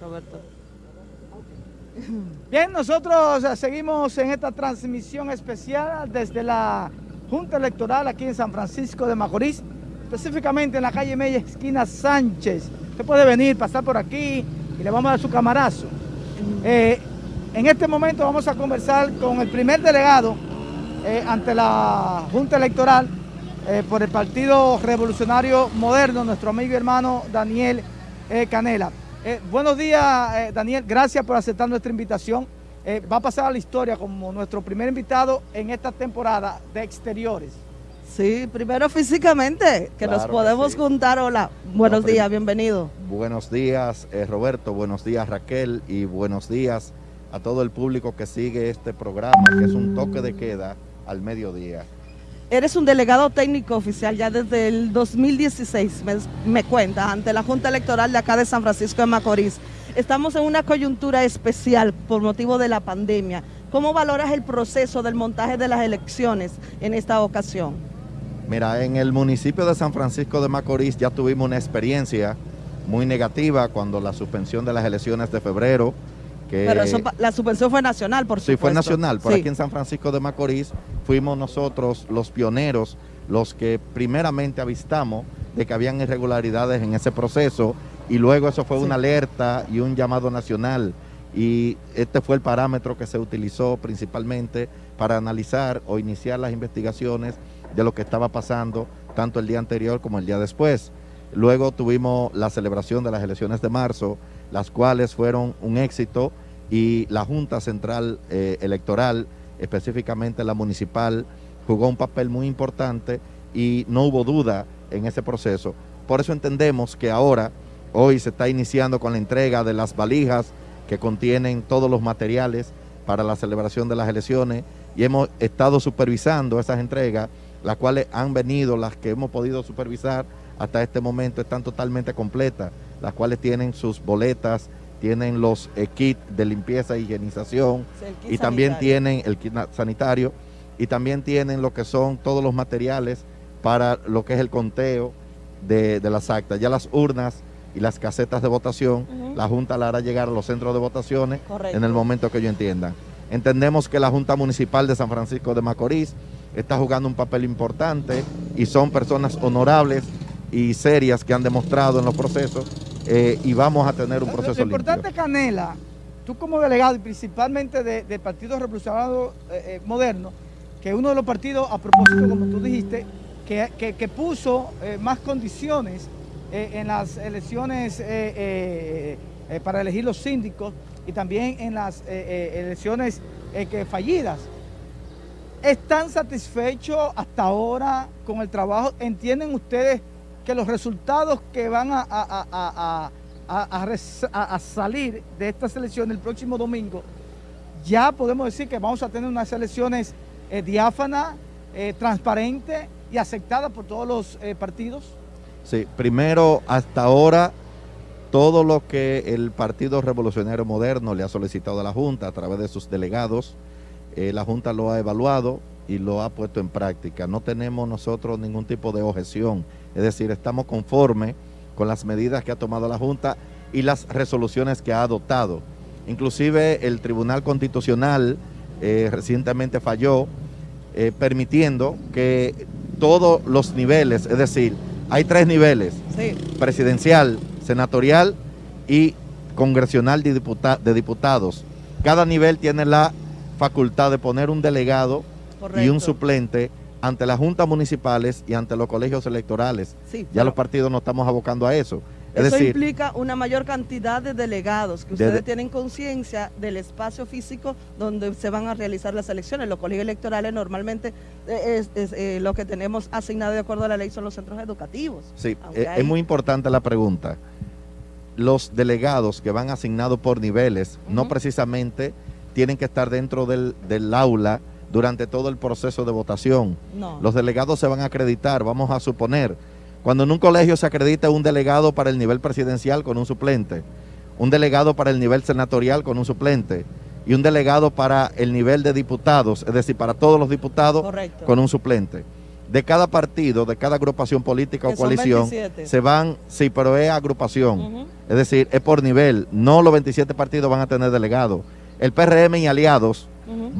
Roberto. Bien, nosotros eh, seguimos en esta transmisión especial desde la Junta Electoral aquí en San Francisco de Macorís, específicamente en la calle Mella, esquina Sánchez. Usted puede venir, pasar por aquí y le vamos a dar su camarazo. Eh, en este momento vamos a conversar con el primer delegado eh, ante la Junta Electoral por el Partido Revolucionario Moderno, nuestro amigo y hermano Daniel Canela. Eh, buenos días, eh, Daniel. Gracias por aceptar nuestra invitación. Eh, va a pasar a la historia como nuestro primer invitado en esta temporada de exteriores. Sí, primero físicamente, que nos podemos juntar. Hola, buenos días, bienvenido. Buenos días, Roberto, buenos días, Raquel, y buenos días a todo el público que sigue este programa, que es un toque de queda al mediodía. Eres un delegado técnico oficial ya desde el 2016, me, cuenta, ante la Junta Electoral de acá de San Francisco de Macorís. Estamos en una coyuntura especial por motivo de la pandemia. ¿Cómo valoras el proceso del montaje de las elecciones en esta ocasión? Mira, en el municipio de San Francisco de Macorís ya tuvimos una experiencia muy negativa cuando la suspensión de las elecciones de febrero pero eso, la suspensión fue nacional, por supuesto. Sí, fue nacional. Por aquí en San Francisco de Macorís fuimos nosotros los pioneros, los que primeramente avistamos de que habían irregularidades en ese proceso y luego eso fue una alerta y un llamado nacional y este fue el parámetro que se utilizó principalmente para analizar o iniciar las investigaciones de lo que estaba pasando tanto el día anterior como el día después. Luego tuvimos la celebración de las elecciones de marzo, las cuales fueron un éxito y la Junta Central eh, Electoral, específicamente la municipal, jugó un papel muy importante y no hubo duda en ese proceso. Por eso entendemos que ahora, hoy se está iniciando con la entrega de las valijas que contienen todos los materiales para la celebración de las elecciones y hemos estado supervisando esas entregas, las cuales han venido, las que hemos podido supervisar hasta este momento están totalmente completas las cuales tienen sus boletas, tienen los eh, kits de limpieza e higienización y también tienen el kit sanitario y también tienen lo que son todos los materiales para lo que es el conteo de, las actas. Ya las urnas y las casetas de votación, la Junta la hará llegar a los centros de votaciones en el momento que ellos entiendan. Entendemos que la Junta Municipal de San Francisco de Macorís está jugando un papel importante y son personas honorables y serias que han demostrado en los procesos eh, y vamos a tener un proceso Lo importante, Canela, tú como delegado y principalmente del Partido Revolucionario eh, eh, Moderno, que uno de los partidos, a propósito, como tú dijiste, que, puso más condiciones en las elecciones para elegir los síndicos y también en las elecciones que fallidas. ¿Están satisfechos hasta ahora con el trabajo? ¿Entienden ustedes que los resultados que van a, salir de esta selección el próximo domingo, ya podemos decir que vamos a tener unas elecciones eh, diáfanas, eh, transparentes y aceptadas por todos los eh, partidos? Sí, primero, hasta ahora, todo lo que el Partido Revolucionario Moderno le ha solicitado a la Junta a través de sus delegados, la Junta lo ha evaluado y lo ha puesto en práctica. No tenemos nosotros ningún tipo de objeción es decir, estamos conformes con las medidas que ha tomado la Junta y las resoluciones que ha adoptado. Inclusive el Tribunal Constitucional eh, recientemente falló eh, permitiendo que todos los niveles, es decir, hay tres niveles, presidencial, senatorial y congresional de, de, diputados. Cada nivel tiene la facultad de poner un delegado y un suplente ante las juntas municipales y ante los colegios electorales. ya los partidos no estamos abocando a eso. eso implica una mayor cantidad de delegados, que ustedes tienen conciencia del espacio físico donde se van a realizar las elecciones. Los colegios electorales normalmente eh, es, eh, lo que tenemos asignado de acuerdo a la ley son los centros educativos. Sí, eh, es, muy importante la pregunta. Los delegados que van asignados por niveles no precisamente tienen que estar dentro del, del aula durante todo el proceso de votación. Los delegados se van a acreditar, vamos a suponer, cuando en un colegio se acredita un delegado para el nivel presidencial con un suplente, un delegado para el nivel senatorial con un suplente y un delegado para el nivel de diputados, es decir, para todos los diputados con un suplente. de cada partido, de cada agrupación política o coalición, se van, sí, pero es agrupación. Es decir, es por nivel. No los 27 partidos van a tener delegados. El PRM y aliados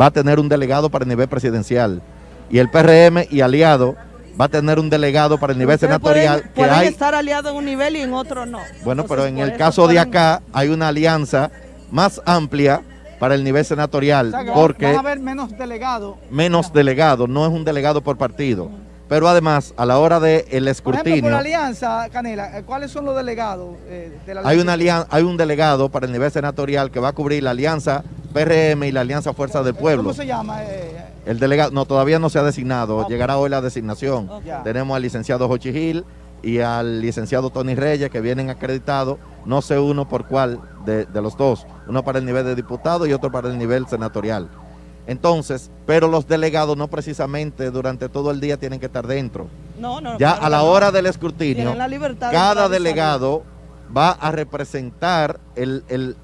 va a tener un delegado para el nivel presidencial. Y el PRM y aliados va a tener un delegado para el nivel senatorial. Pueden, que pueden estar aliados en un nivel y en otro no. Bueno, pero en el caso de acá hay una alianza más amplia para el nivel senatorial. porque van a haber menos delegados. Menos delegados, no es un delegado por partido. Pero además, a la hora del el escrutinio... Por, ejemplo, la alianza, Canela, eh, ¿cuáles son los delegados eh, de la hay, una hay un delegado para el nivel senatorial que va a cubrir la alianza PRM y la alianza Fuerza del Pueblo. ¿Cómo se llama? Eh, el delegado, no, todavía no se ha designado, llegará hoy la designación. Tenemos al licenciado Jochi Gil y al licenciado Tony Reyes que vienen acreditados, no sé uno por cuál de, de los dos, uno para el nivel de diputado y otro para el nivel senatorial. Entonces, pero los delegados no precisamente durante todo el día tienen que estar dentro. No, no. Ya a la hora del escrutinio, cada delegado va a representar el,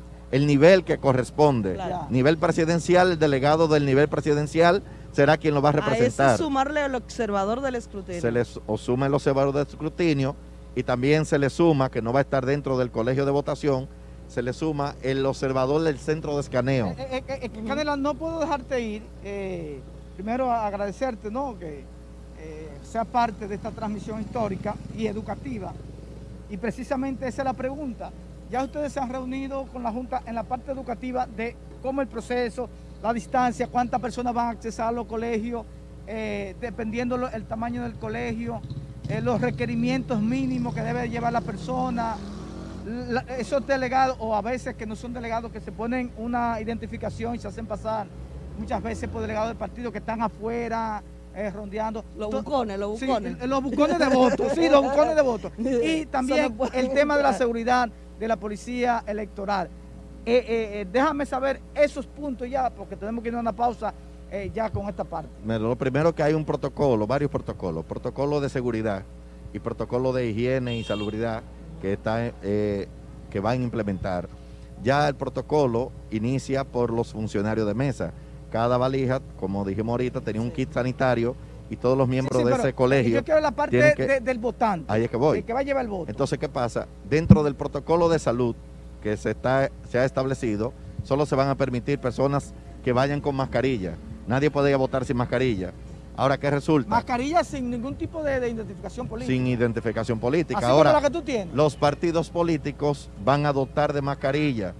nivel que corresponde. Nivel presidencial, el delegado del nivel presidencial será quien lo va a representar. A ese sumarle al observador del escrutinio. Se les o suma el observador del escrutinio y también se le suma, que no va a estar dentro del colegio de votación, se le suma el observador del centro de escaneo. Eh, eh, eh, Canela, no puedo dejarte ir. primero agradecerte ¿no? que sea parte de esta transmisión histórica y educativa. Y precisamente esa es la pregunta. Ya ustedes se han reunido con la Junta en la parte educativa de cómo el proceso, la distancia, cuántas personas van a accesar a los colegios, dependiendo el tamaño del colegio, los requerimientos mínimos que debe llevar la persona, esos delegados, o a veces que no son delegados, que se ponen una identificación y se hacen pasar muchas veces por delegados del partido que están afuera, eh, rondeando. Los bucones, los bucones. los bucones de votos, sí, los bucones de votos. Y también el tema de la seguridad de la policía electoral. Eh, eh, déjame saber esos puntos ya, porque tenemos que ir a una pausa ya con esta parte. Lo primero que hay un protocolo, varios protocolos, protocolo de seguridad y protocolo de higiene y salubridad que, está, eh, que van a implementar. Ya el protocolo inicia por los funcionarios de mesa. Cada valija, como dijimos ahorita, tenía un kit sanitario y todos los miembros de ese colegio. Yo quiero la parte del votante. Ahí es que voy. que va a llevar el voto. Entonces, ¿qué pasa? Dentro del protocolo de salud que se, está, se ha establecido, solo se van a permitir personas que vayan con mascarilla. Nadie puede votar sin mascarilla. Ahora, ¿qué resulta? Mascarilla sin ningún tipo de, identificación política. Sin identificación política. Así Ahora, como la que tú tienes. los partidos políticos van a dotar de mascarilla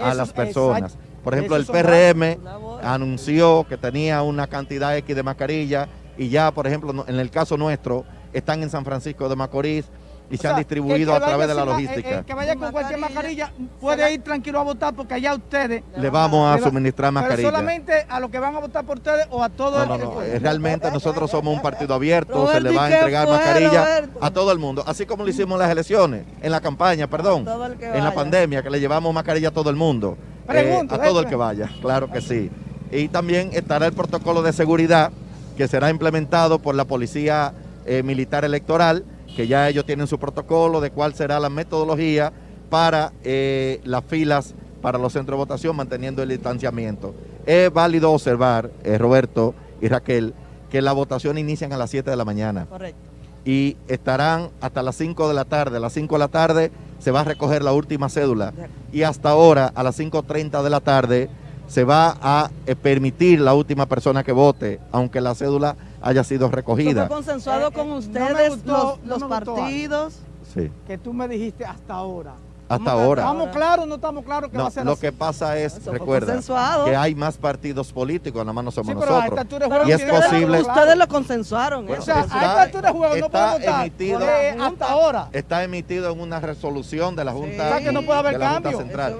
a las personas. Por ejemplo, el PRM anunció que tenía una cantidad X de mascarilla y ya, por ejemplo, en el caso nuestro, están en San Francisco de Macorís, y se han distribuido a través de la logística. El, que vaya con cualquier mascarilla puede ir tranquilo a votar porque allá ustedes le vamos a suministrar mascarilla. Pero solamente a los que van a votar por ustedes o a todos. No, no, no. Eh, realmente nosotros somos un partido abierto, se le va a entregar mascarilla a todo el mundo, así como lo hicimos en las elecciones, en la campaña, perdón, en la pandemia, que le llevamos mascarilla a todo el mundo. Eh, a todo el que vaya, claro que sí. Y también estará el protocolo de seguridad que será implementado por la Policía eh, Militar Electoral que ya ellos tienen su protocolo de cuál será la metodología para eh, las filas para los centros de votación manteniendo el distanciamiento. Es válido observar, eh, Roberto y Raquel, que las votaciones inician a las 7 de la mañana. Correcto. Y estarán hasta las 5 de la tarde. A las 5 de la tarde se va a recoger la última cédula. Y hasta ahora, a las 5.30 de la tarde, se va a eh, permitir la última persona que vote, aunque la cédula haya sido recogida. ¿Fue consensuado con ustedes los, partidos? Sí. Que tú me dijiste hasta ahora. Hasta ahora. ¿Estamos claros no estamos claros que va a ser Lo que pasa es, recuerda, que hay más partidos políticos, nada más no somos nosotros. y es posible... Ustedes lo consensuaron. o sea, a esta juego no puede votar emitido, hasta ahora. Está emitido en una resolución de la Junta, que no puede haber cambio. Central.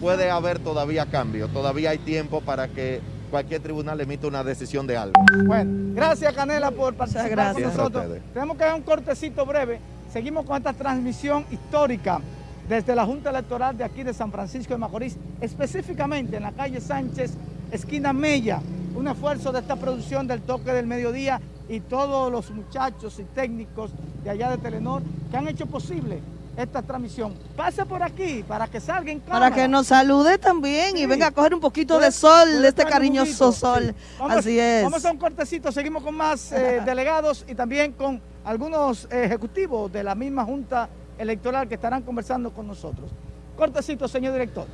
Puede haber todavía cambio, todavía hay tiempo para que cualquier tribunal emite una decisión de algo. Bueno, gracias Canela por participar con nosotros. Tenemos que dar un cortecito breve. Seguimos con esta transmisión histórica desde la Junta Electoral de aquí de San Francisco de Macorís, específicamente en la calle Sánchez, esquina Mella, un esfuerzo de esta producción del toque del mediodía y todos los muchachos y técnicos de allá de Telenor que han hecho posible esta transmisión. Pase por aquí para que salga en cámara. Para que nos salude también Sí. y venga a coger un poquito Puede- de sol, de este cariñoso sol. sí. Vamos- Así es. Vamos a un cortecito, seguimos con más eh, delegados y también con algunos ejecutivos de la misma Junta Electoral que estarán conversando con nosotros. Cortecito, señor director.